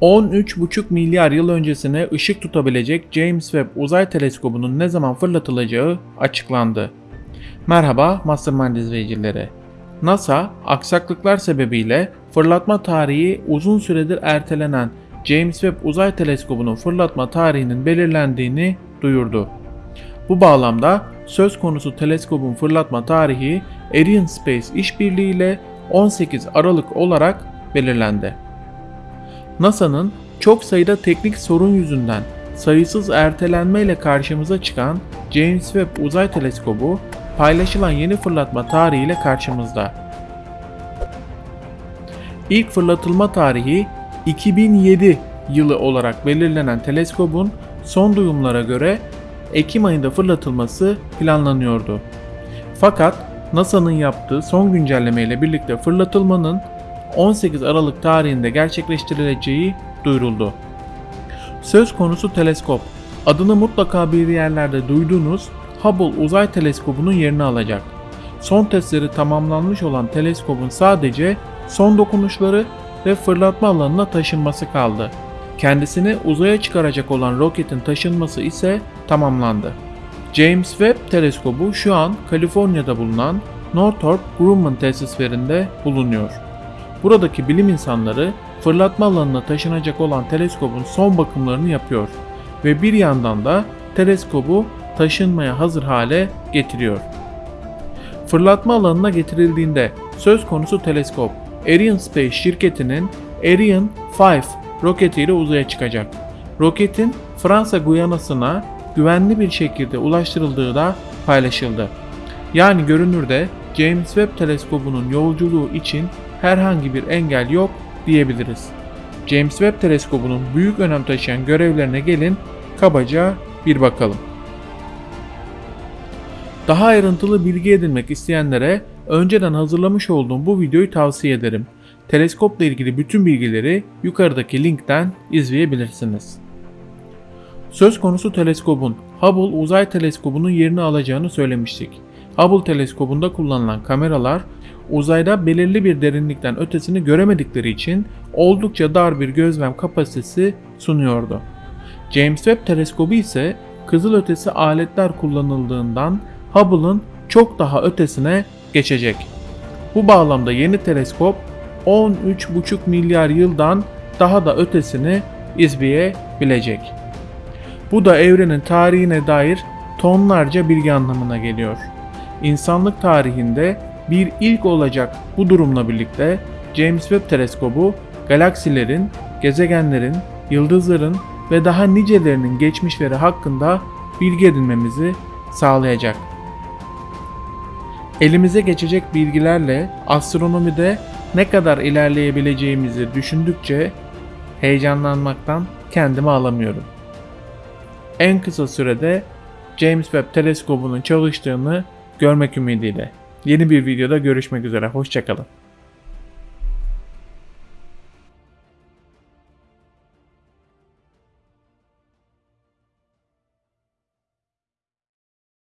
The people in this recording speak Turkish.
13,5 milyar yıl öncesine ışık tutabilecek James Webb Uzay Teleskobu'nun ne zaman fırlatılacağı açıklandı. Merhaba Mastermind izleyicileri. NASA, aksaklıklar sebebiyle fırlatma tarihi uzun süredir ertelenen James Webb Uzay Teleskobu'nun fırlatma tarihinin belirlendiğini duyurdu. Bu bağlamda söz konusu teleskobun fırlatma tarihi Ariane Space işbirliği ile 18 Aralık olarak belirlendi. NASA'nın çok sayıda teknik sorun yüzünden sayısız ertelenmeyle karşımıza çıkan James Webb Uzay Teleskobu paylaşılan yeni fırlatma tarihiyle karşımızda. İlk fırlatılma tarihi 2007 yılı olarak belirlenen teleskobun son duyumlara göre Ekim ayında fırlatılması planlanıyordu. Fakat NASA'nın yaptığı son güncelleme ile birlikte fırlatılmanın 18 Aralık tarihinde gerçekleştirileceği duyuruldu. Söz konusu teleskop, adını mutlaka bir yerlerde duyduğunuz Hubble Uzay Teleskobu'nun yerini alacak. Son testleri tamamlanmış olan teleskobun sadece son dokunuşları ve fırlatma alanına taşınması kaldı. Kendisini uzaya çıkaracak olan roketin taşınması ise tamamlandı. James Webb Teleskobu şu an Kaliforniya'da bulunan Northrop Grumman tesislerinde bulunuyor. Buradaki bilim insanları fırlatma alanına taşınacak olan teleskobun son bakımlarını yapıyor ve bir yandan da teleskobu taşınmaya hazır hale getiriyor. Fırlatma alanına getirildiğinde söz konusu teleskop Ariane Space şirketinin Ariane 5 roketiyle uzaya çıkacak. Roketin Fransa Guyana'sına güvenli bir şekilde ulaştırıldığı da paylaşıldı. Yani görünürde James Webb teleskobunun yolculuğu için herhangi bir engel yok diyebiliriz. James Webb teleskobunun büyük önem taşıyan görevlerine gelin kabaca bir bakalım. Daha ayrıntılı bilgi edinmek isteyenlere önceden hazırlamış olduğum bu videoyu tavsiye ederim. Teleskopla ilgili bütün bilgileri yukarıdaki linkten izleyebilirsiniz. Söz konusu teleskobun Hubble Uzay Teleskobu'nun yerini alacağını söylemiştik. Hubble teleskobunda kullanılan kameralar uzayda belirli bir derinlikten ötesini göremedikleri için oldukça dar bir gözlem kapasitesi sunuyordu. James Webb teleskobu ise kızılötesi aletler kullanıldığından Hubble'ın çok daha ötesine geçecek. Bu bağlamda yeni teleskop 13,5 milyar yıldan daha da ötesini izleyebilecek. Bu da evrenin tarihine dair tonlarca bilgi anlamına geliyor. İnsanlık tarihinde bir ilk olacak bu durumla birlikte James Webb teleskobu galaksilerin, gezegenlerin, yıldızların ve daha nicelerinin geçmişleri hakkında bilgi edinmemizi sağlayacak. Elimize geçecek bilgilerle astronomide ne kadar ilerleyebileceğimizi düşündükçe heyecanlanmaktan kendimi alamıyorum. En kısa sürede James Webb teleskobunun çalıştığını görmek ümidiyle. Yeni bir videoda görüşmek üzere. Hoşçakalın.